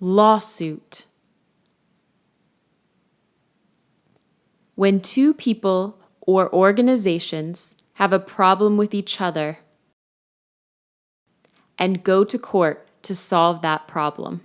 lawsuit. When two people or organizations have a problem with each other and go to court to solve that problem.